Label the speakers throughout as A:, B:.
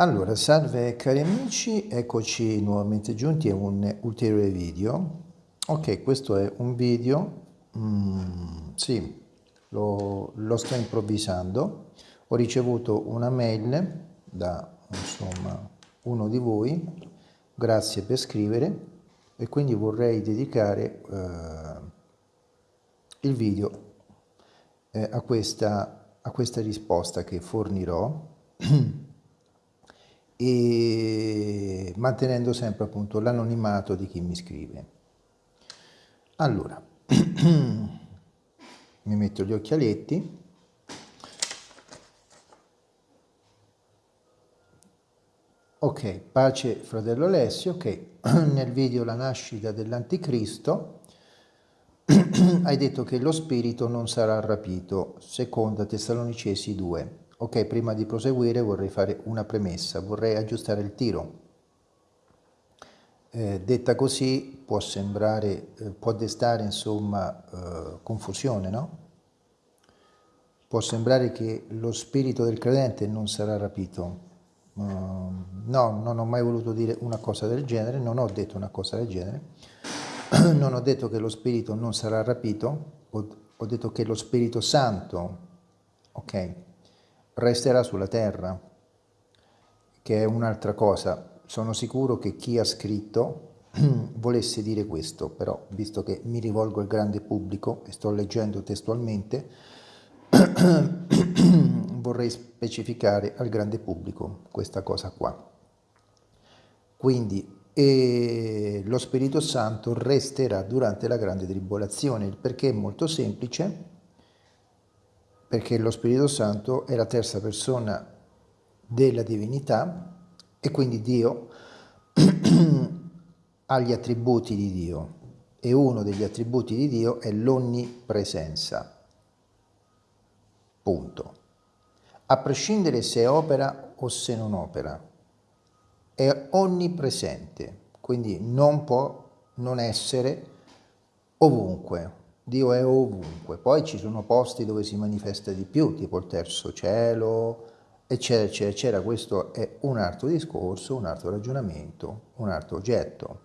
A: Allora, salve cari amici, eccoci nuovamente giunti a un ulteriore video. Ok, questo è un video, mm, sì, lo, lo, sto improvvisando. Ho ricevuto una mail da, insomma, uno di voi, grazie per scrivere, e quindi vorrei dedicare eh, il video eh, a, questa, a questa risposta che fornirò. e mantenendo sempre appunto l'anonimato di chi mi scrive. Allora, mi metto gli occhialetti. Ok, pace fratello Alessio, ok, nel video La nascita dell'anticristo hai detto che lo spirito non sarà rapito, seconda Tessalonicesi 2. Ok, prima di proseguire vorrei fare una premessa, vorrei aggiustare il tiro. Eh, detta così può sembrare, eh, può destare insomma eh, confusione, no? Può sembrare che lo spirito del credente non sarà rapito. Uh, no, non ho mai voluto dire una cosa del genere, non ho detto una cosa del genere. non ho detto che lo spirito non sarà rapito, ho, ho detto che lo Spirito Santo, ok? Resterà sulla terra, che è un'altra cosa. Sono sicuro che chi ha scritto volesse dire questo, però visto che mi rivolgo al grande pubblico e sto leggendo testualmente, vorrei specificare al grande pubblico questa cosa qua. Quindi lo Spirito Santo resterà durante la grande tribolazione, il perché è molto semplice, perché lo Spirito Santo è la terza persona della divinità e quindi Dio ha gli attributi di Dio e uno degli attributi di Dio è l'onnipresenza. Punto. A prescindere se opera o se non opera, è onnipresente, quindi non può non essere ovunque. Dio è ovunque. Poi ci sono posti dove si manifesta di più, tipo il terzo cielo, eccetera, eccetera, eccetera. Questo è un altro discorso, un altro ragionamento, un altro oggetto.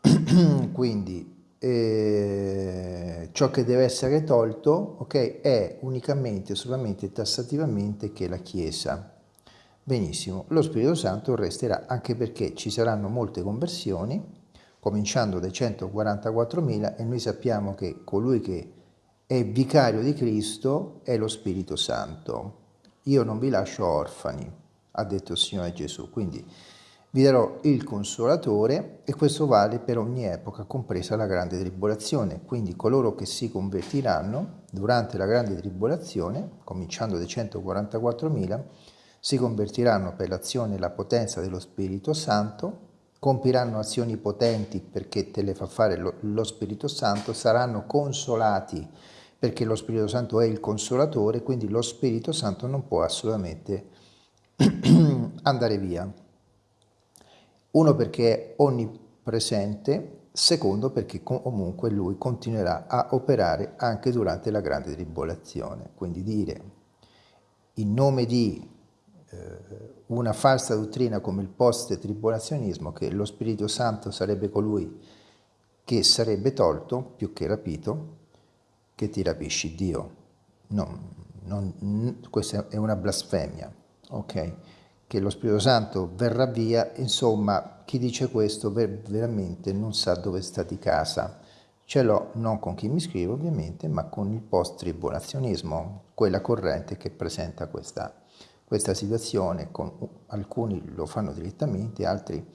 A: Quindi eh, ciò che deve essere tolto okay, è unicamente, solamente tassativamente che la Chiesa. Benissimo, lo Spirito Santo resterà anche perché ci saranno molte conversioni, cominciando dai 144.000 e noi sappiamo che colui che è vicario di Cristo è lo Spirito Santo. Io non vi lascio orfani, ha detto il Signore Gesù, quindi vi darò il Consolatore e questo vale per ogni epoca, compresa la grande tribolazione. Quindi coloro che si convertiranno durante la grande tribolazione, cominciando dai 144.000, si convertiranno per l'azione e la potenza dello Spirito Santo compiranno azioni potenti perché te le fa fare lo, lo Spirito Santo, saranno consolati perché lo Spirito Santo è il consolatore, quindi lo Spirito Santo non può assolutamente andare via. Uno perché è onnipresente, secondo perché comunque lui continuerà a operare anche durante la grande tribolazione. Quindi dire in nome di una falsa dottrina come il post-tribulazionismo, che lo Spirito Santo sarebbe colui che sarebbe tolto più che rapito, che ti rapisci Dio. No, non, questa è una blasfemia, ok? Che lo Spirito Santo verrà via, insomma, chi dice questo veramente non sa dove sta di casa. Ce l'ho non con chi mi scrive ovviamente, ma con il post-tribulazionismo, quella corrente che presenta questa questa situazione, con, alcuni lo fanno direttamente, altri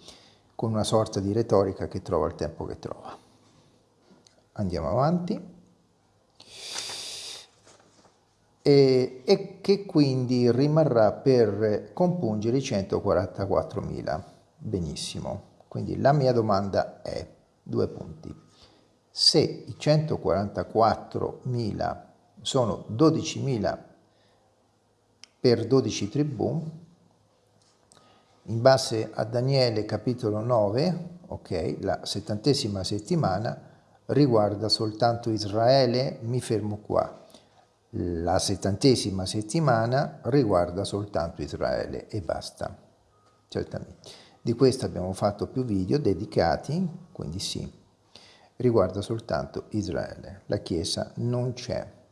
A: con una sorta di retorica che trova il tempo che trova. Andiamo avanti. E, e che quindi rimarrà per compungere i 144.000. Benissimo. Quindi la mia domanda è, due punti, se i 144.000 sono 12.000 per 12 tribù, in base a Daniele capitolo 9, ok, la settantesima settimana riguarda soltanto Israele, mi fermo qua. La settantesima settimana riguarda soltanto Israele e basta. certamente. Di questo abbiamo fatto più video dedicati, quindi sì, riguarda soltanto Israele. La Chiesa non c'è.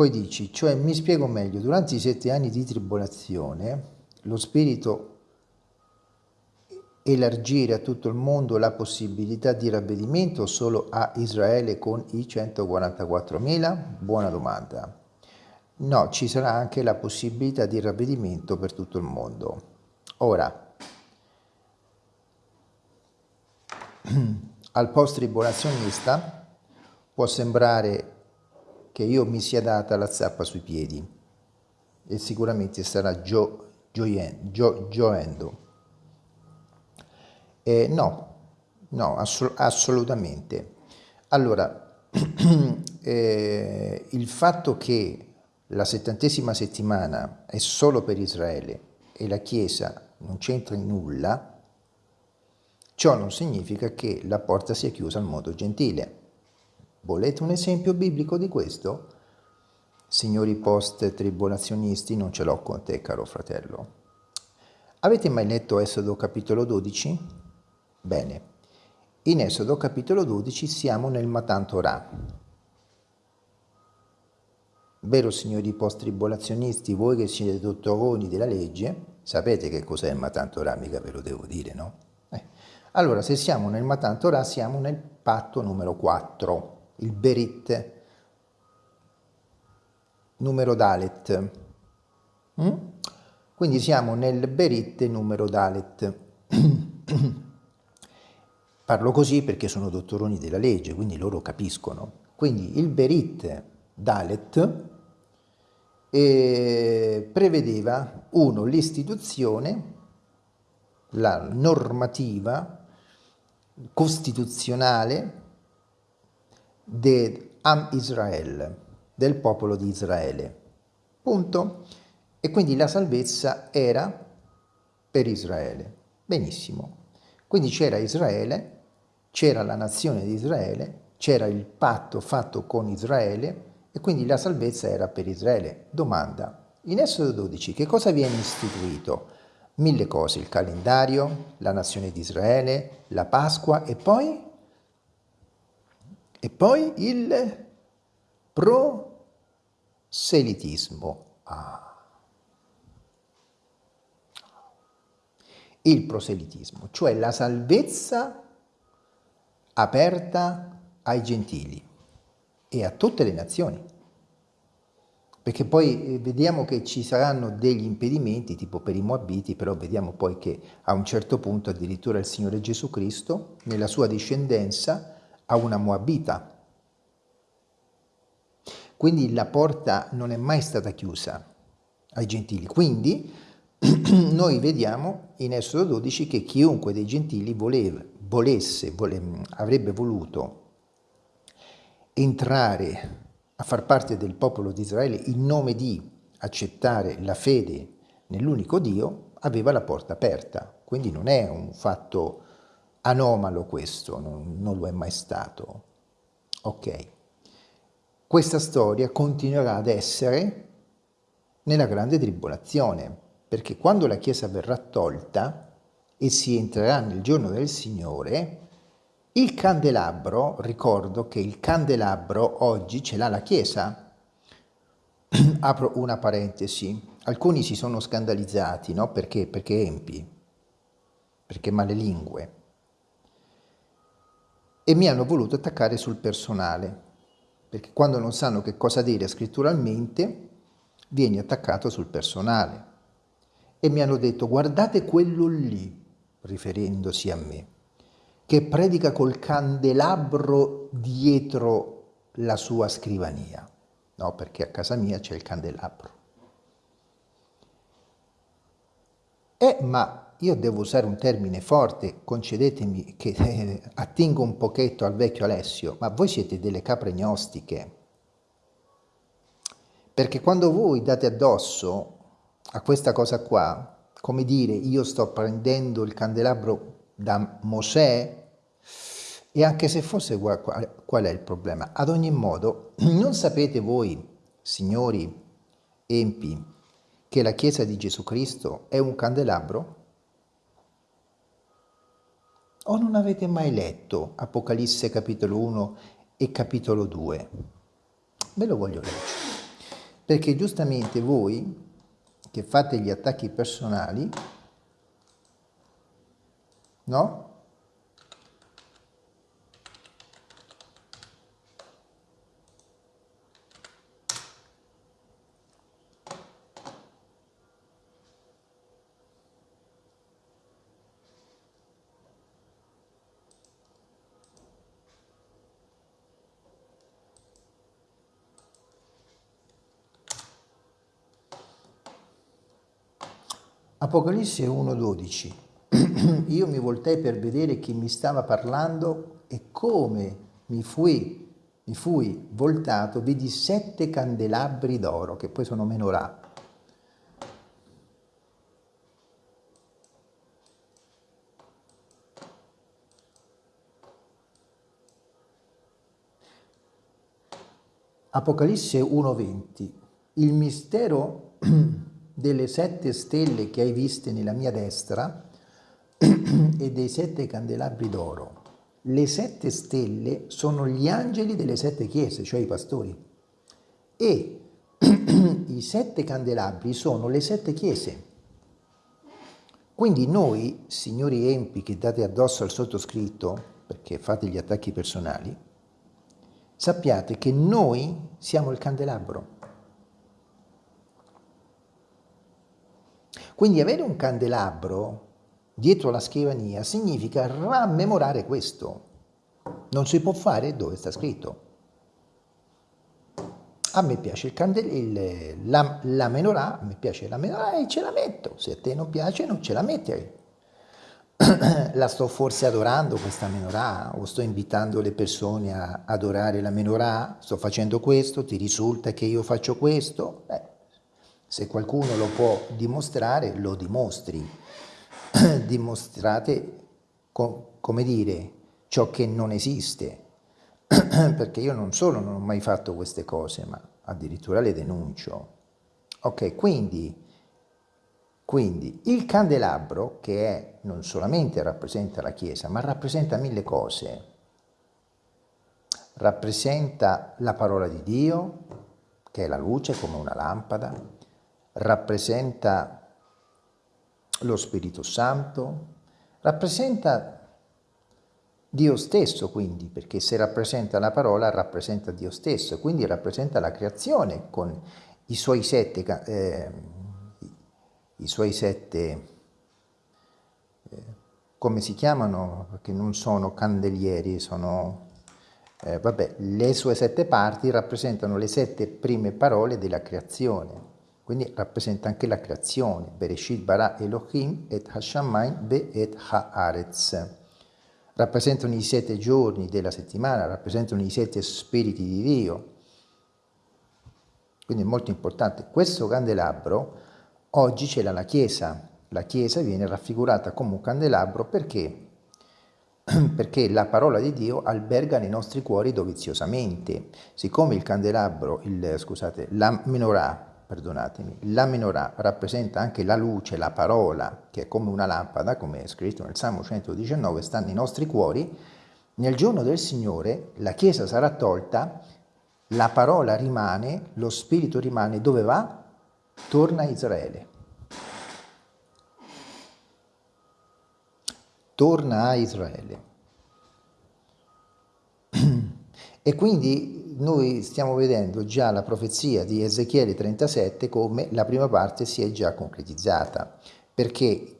A: Poi dici, cioè mi spiego meglio, durante i sette anni di tribolazione lo Spirito elargire a tutto il mondo la possibilità di ravvedimento solo a Israele con i 144.000? Buona domanda. No, ci sarà anche la possibilità di ravvedimento per tutto il mondo. Ora, al post-tribolazionista può sembrare che io mi sia data la zappa sui piedi e sicuramente sarà gio, gioien, gio, gioendo. Eh, no, no, ass assolutamente. Allora, eh, il fatto che la settantesima settimana è solo per Israele e la Chiesa non c'entra in nulla, ciò non significa che la porta sia chiusa al modo gentile. Volete un esempio biblico di questo? Signori post-tribolazionisti, non ce l'ho con te, caro fratello. Avete mai letto Esodo capitolo 12? Bene, in Esodo capitolo 12 siamo nel Matan Torah, Vero signori post-tribolazionisti, voi che siete dottoroni della legge, sapete che cos'è il Matan Torah, mica ve lo devo dire, no? Eh. Allora, se siamo nel Matan Torah, siamo nel patto numero 4, il Berit, numero Dalet. Mm? Quindi siamo nel Berit numero Dalet. Parlo così perché sono dottoroni della legge, quindi loro capiscono. Quindi il Berit Dalet e prevedeva, uno, l'istituzione, la normativa costituzionale di Am Israel, del popolo di Israele. Punto. E quindi la salvezza era per Israele. Benissimo. Quindi c'era Israele, c'era la nazione di Israele, c'era il patto fatto con Israele, e quindi la salvezza era per Israele. Domanda, in Esodo 12 che cosa viene istituito? Mille cose, il calendario, la nazione di Israele, la Pasqua e poi? E poi il proselitismo. Ah. Il proselitismo, cioè la salvezza aperta ai gentili e a tutte le nazioni. Perché poi eh, vediamo che ci saranno degli impedimenti, tipo per i Moabiti, però vediamo poi che a un certo punto addirittura il Signore Gesù Cristo, nella sua discendenza, ha una Moabita. Quindi la porta non è mai stata chiusa ai gentili. Quindi noi vediamo in Esodo 12 che chiunque dei gentili voleva, volesse, vole, avrebbe voluto entrare a far parte del popolo di Israele in nome di accettare la fede nell'unico Dio, aveva la porta aperta. Quindi non è un fatto anomalo questo, non, non lo è mai stato. Ok. Questa storia continuerà ad essere nella grande tribolazione, perché quando la Chiesa verrà tolta e si entrerà nel giorno del Signore, il candelabro, ricordo che il candelabro oggi ce l'ha la Chiesa. Apro una parentesi. Alcuni si sono scandalizzati, no? Perché? Perché empi, perché male lingue. E mi hanno voluto attaccare sul personale, perché quando non sanno che cosa dire scritturalmente, vieni attaccato sul personale. E mi hanno detto, guardate quello lì, riferendosi a me che predica col candelabro dietro la sua scrivania. No, perché a casa mia c'è il candelabro. Eh, ma io devo usare un termine forte, concedetemi che eh, attingo un pochetto al vecchio Alessio, ma voi siete delle capre gnostiche. Perché quando voi date addosso a questa cosa qua, come dire, io sto prendendo il candelabro da Mosè, e anche se fosse qual, qual è il problema? Ad ogni modo, non sapete voi, signori empi, che la Chiesa di Gesù Cristo è un candelabro? O non avete mai letto Apocalisse capitolo 1 e capitolo 2? Ve lo voglio leggere. Perché giustamente voi che fate gli attacchi personali, no? Apocalisse 1.12 Io mi voltai per vedere chi mi stava parlando e come mi fui, mi fui voltato, vidi sette candelabri d'oro, che poi sono menorà. Apocalisse 1.20 Il mistero delle sette stelle che hai viste nella mia destra e dei sette candelabri d'oro. Le sette stelle sono gli angeli delle sette chiese, cioè i pastori. E i sette candelabri sono le sette chiese. Quindi noi, signori empi che date addosso al sottoscritto, perché fate gli attacchi personali, sappiate che noi siamo il candelabro. Quindi avere un candelabro dietro la scrivania significa rammemorare questo. Non si può fare dove sta scritto. A me piace il candel la, la menorah, a me piace la menorah e ce la metto. Se a te non piace non ce la metti. la sto forse adorando questa menorah o sto invitando le persone a adorare la menorah? Sto facendo questo? Ti risulta che io faccio questo? Beh, se qualcuno lo può dimostrare, lo dimostri. Dimostrate, co come dire, ciò che non esiste. Perché io non solo non ho mai fatto queste cose, ma addirittura le denuncio. Ok, quindi, quindi il candelabro, che è, non solamente rappresenta la Chiesa, ma rappresenta mille cose. Rappresenta la parola di Dio, che è la luce come una lampada, rappresenta lo Spirito Santo, rappresenta Dio stesso quindi, perché se rappresenta la parola rappresenta Dio stesso, quindi rappresenta la creazione con i suoi sette, eh, i suoi sette eh, come si chiamano, perché non sono candelieri, sono, eh, vabbè, le sue sette parti rappresentano le sette prime parole della creazione quindi rappresenta anche la creazione, Bereshit bara Elohim et Hashamayim be et haaretz. Rappresentano i sette giorni della settimana, rappresentano i sette spiriti di Dio. Quindi è molto importante. Questo candelabro oggi ce l'ha la Chiesa. La Chiesa viene raffigurata come un candelabro perché? Perché la parola di Dio alberga nei nostri cuori doviziosamente. Siccome il candelabro, il, scusate, la menorah perdonatemi, la menorah rappresenta anche la luce, la parola, che è come una lampada, come è scritto nel Salmo 119, sta nei nostri cuori, nel giorno del Signore la Chiesa sarà tolta, la parola rimane, lo Spirito rimane, dove va? Torna a Israele. Torna a Israele. E quindi noi stiamo vedendo già la profezia di Ezechiele 37 come la prima parte si è già concretizzata, perché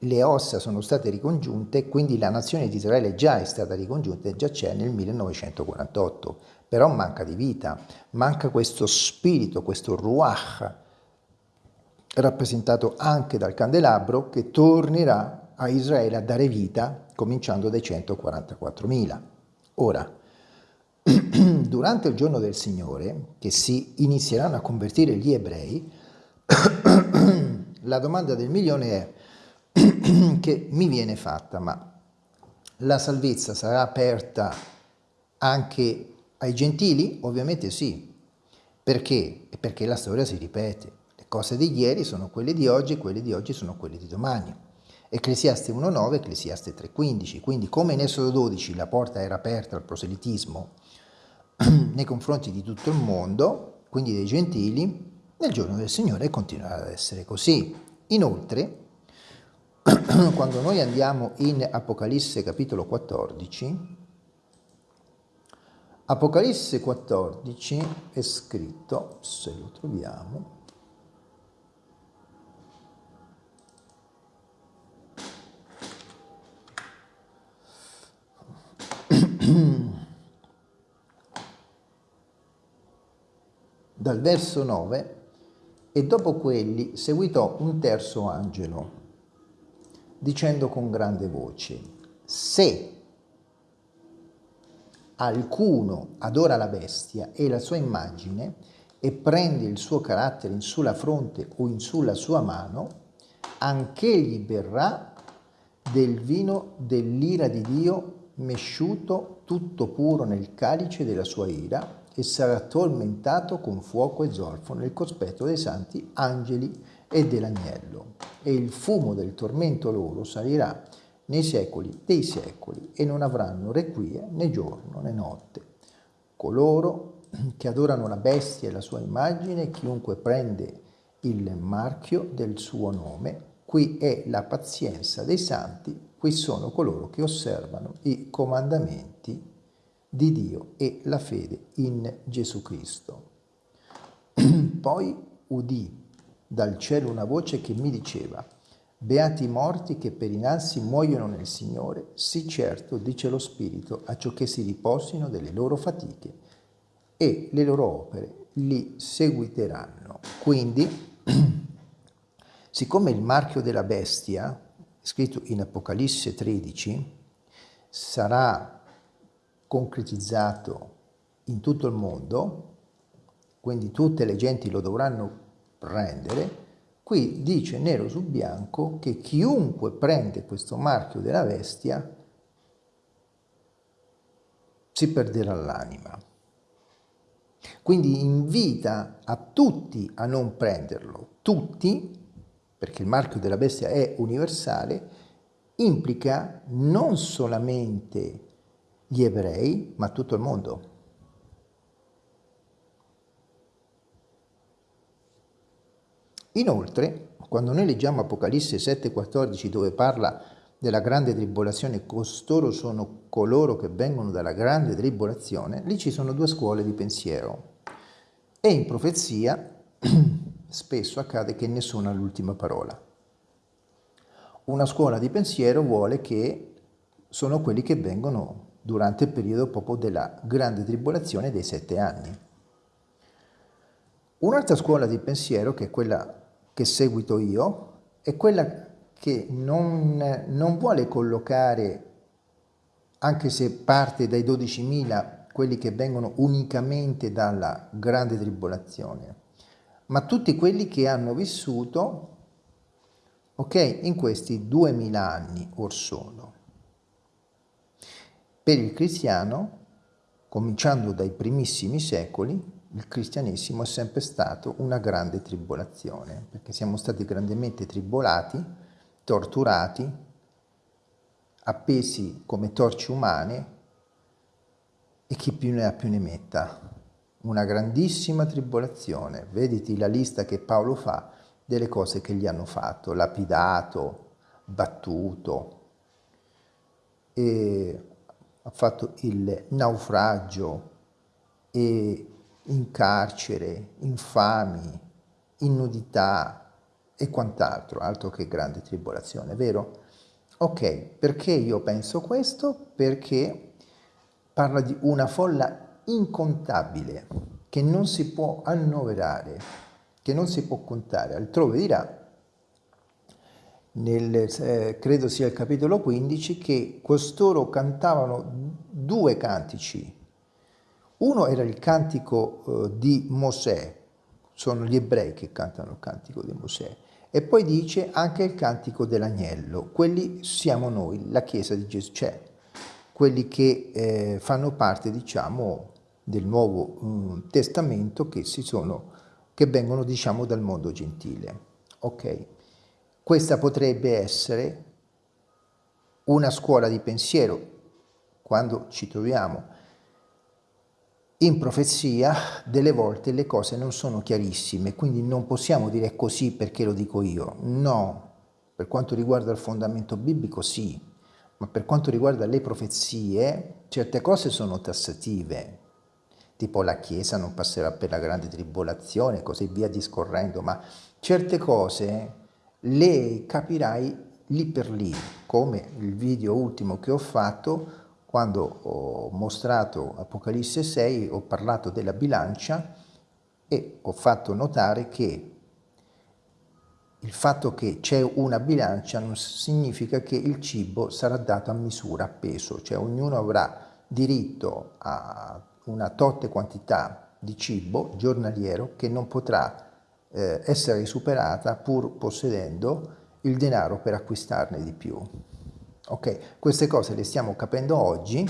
A: le ossa sono state ricongiunte, quindi la nazione di Israele già è stata ricongiunta e già c'è nel 1948, però manca di vita, manca questo spirito, questo ruach, rappresentato anche dal candelabro, che tornerà a Israele a dare vita, cominciando dai 144.000. Ora, durante il giorno del Signore, che si inizieranno a convertire gli ebrei, la domanda del milione è che mi viene fatta, ma la salvezza sarà aperta anche ai gentili? Ovviamente sì. Perché? Perché la storia si ripete. cose di ieri sono quelle di oggi e quelle di oggi sono quelle di domani. Ecclesiaste 1.9, Ecclesiaste 3.15. Quindi come in Esodo 12 la porta era aperta al proselitismo nei confronti di tutto il mondo, quindi dei gentili, nel giorno del Signore continuerà ad essere così. Inoltre, quando noi andiamo in Apocalisse capitolo 14, Apocalisse 14 è scritto, se lo troviamo, dal verso 9, e dopo quelli seguitò un terzo angelo, dicendo con grande voce, se alcuno adora la bestia e la sua immagine e prende il suo carattere in sulla fronte o in sulla sua mano, anch'egli berrà del vino dell'ira di Dio mesciuto tutto puro nel calice della sua ira e sarà tormentato con fuoco e zolfo nel cospetto dei santi angeli e dell'agnello. E il fumo del tormento loro salirà nei secoli dei secoli e non avranno requie né giorno né notte. Coloro che adorano la bestia e la sua immagine, chiunque prende il marchio del suo nome, qui è la pazienza dei santi, qui sono coloro che osservano i comandamenti di Dio e la fede in Gesù Cristo. Poi udì dal cielo una voce che mi diceva, Beati i morti che per innanzi muoiono nel Signore, sì certo, dice lo Spirito, a ciò che si riposino delle loro fatiche e le loro opere li seguiteranno. Quindi, siccome il marchio della bestia, scritto in Apocalisse 13, sarà concretizzato in tutto il mondo, quindi tutte le genti lo dovranno prendere, Qui dice nero su bianco che chiunque prende questo marchio della bestia si perderà l'anima. Quindi invita a tutti a non prenderlo, tutti, perché il marchio della bestia è universale, implica non solamente gli ebrei, ma tutto il mondo. Inoltre, quando noi leggiamo Apocalisse 7,14 dove parla della grande tribolazione, costoro sono coloro che vengono dalla grande tribolazione, lì ci sono due scuole di pensiero. E in profezia spesso accade che nessuno ha l'ultima parola. Una scuola di pensiero vuole che sono quelli che vengono durante il periodo proprio della grande tribolazione dei sette anni. Un'altra scuola di pensiero, che è quella che seguito io è quella che non, non vuole collocare, anche se parte dai 12.000, quelli che vengono unicamente dalla grande tribolazione, ma tutti quelli che hanno vissuto, ok, in questi 2.000 anni or sono. Per il cristiano, cominciando dai primissimi secoli, il cristianesimo è sempre stato una grande tribolazione, perché siamo stati grandemente tribolati, torturati, appesi come torce umane e chi più ne ha più ne metta. Una grandissima tribolazione. Vediti la lista che Paolo fa delle cose che gli hanno fatto, lapidato, battuto, e ha fatto il naufragio e in carcere, infami, in nudità e quant'altro, altro che grande tribolazione, vero? Ok, perché io penso questo? Perché parla di una folla incontabile che non si può annoverare, che non si può contare. Altrove dirà, nel, eh, credo sia il capitolo 15, che costoro cantavano due cantici uno era il cantico eh, di Mosè, sono gli ebrei che cantano il cantico di Mosè, e poi dice anche il cantico dell'agnello, quelli siamo noi, la Chiesa di Gesù, cioè quelli che eh, fanno parte, diciamo, del Nuovo um, Testamento che si sono che vengono diciamo dal mondo gentile. Ok? Questa potrebbe essere una scuola di pensiero quando ci troviamo in profezia delle volte le cose non sono chiarissime, quindi non possiamo dire così perché lo dico io. No, per quanto riguarda il fondamento biblico sì, ma per quanto riguarda le profezie, certe cose sono tassative, tipo la Chiesa non passerà per la grande tribolazione, così via discorrendo, ma certe cose le capirai lì per lì, come il video ultimo che ho fatto quando ho mostrato Apocalisse 6 ho parlato della bilancia e ho fatto notare che il fatto che c'è una bilancia non significa che il cibo sarà dato a misura, a peso, cioè ognuno avrà diritto a una totte quantità di cibo giornaliero che non potrà eh, essere superata pur possedendo il denaro per acquistarne di più. Ok, queste cose le stiamo capendo oggi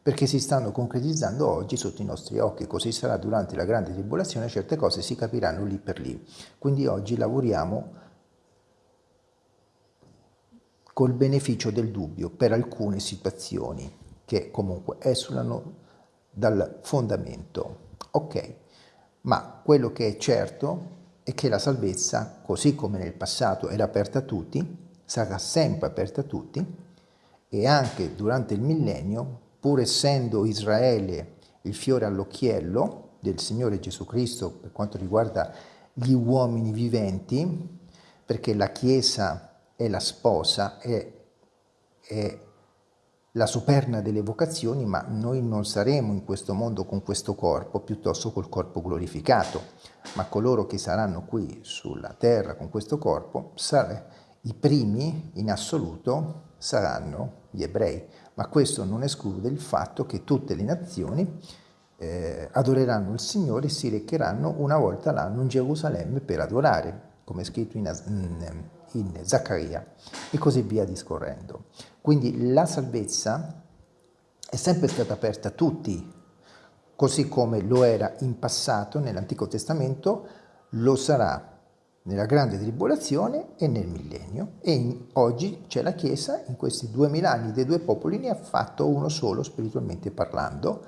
A: perché si stanno concretizzando oggi sotto i nostri occhi, così sarà durante la grande tribolazione, certe cose si capiranno lì per lì. Quindi oggi lavoriamo col beneficio del dubbio per alcune situazioni che comunque esulano dal fondamento. Ok, ma quello che è certo è che la salvezza, così come nel passato era aperta a tutti, sarà sempre aperta a tutti e anche durante il millennio, pur essendo Israele il fiore all'occhiello del Signore Gesù Cristo per quanto riguarda gli uomini viventi, perché la Chiesa è la sposa, è, è la superna delle vocazioni, ma noi non saremo in questo mondo con questo corpo, piuttosto col corpo glorificato, ma coloro che saranno qui sulla terra con questo corpo, i primi in assoluto saranno gli ebrei, ma questo non esclude il fatto che tutte le nazioni eh, adoreranno il Signore e si recheranno una volta l'anno in Gerusalemme per adorare, come è scritto in, in, Zaccaria, e così via discorrendo. Quindi la salvezza è sempre stata aperta a tutti, così come lo era in passato nell'Antico Testamento, lo sarà nella grande tribolazione e nel millennio. E in, oggi c'è la Chiesa in questi duemila anni dei due popoli ne ha fatto uno solo spiritualmente parlando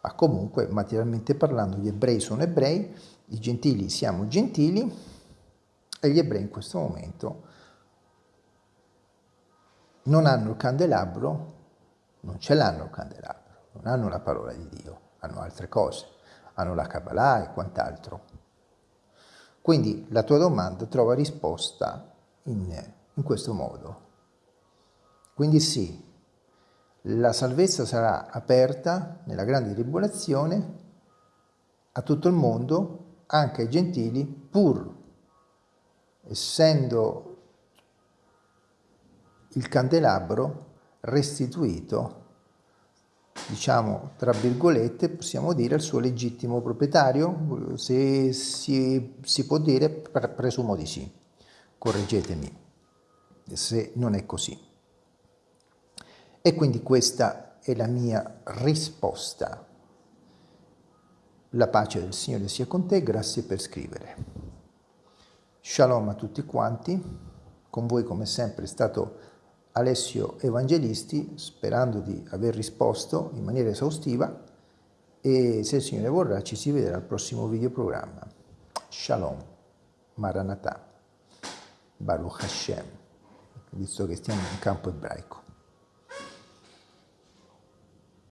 A: ma comunque materialmente parlando gli ebrei sono ebrei i gentili siamo gentili e gli ebrei in questo momento non hanno il candelabro non ce l'hanno il candelabro non hanno la parola di Dio hanno altre cose hanno la Kabbalah e quant'altro quindi la tua domanda trova risposta in, in questo modo. Quindi sì, la salvezza sarà aperta nella grande tribolazione a tutto il mondo, anche ai gentili, pur essendo il candelabro restituito diciamo, tra virgolette, possiamo dire il suo legittimo proprietario? Se si, si può dire, presumo di sì. Correggetemi se non è così. E quindi questa è la mia risposta. La pace del Signore sia con te, grazie per scrivere. Shalom a tutti quanti, con voi come sempre è stato Alessio Evangelisti, sperando di aver risposto in maniera esaustiva e se il Signore vorrà ci si vedrà al prossimo videoprogramma. Shalom, Maranatha, Baruch Hashem, visto che stiamo in campo ebraico.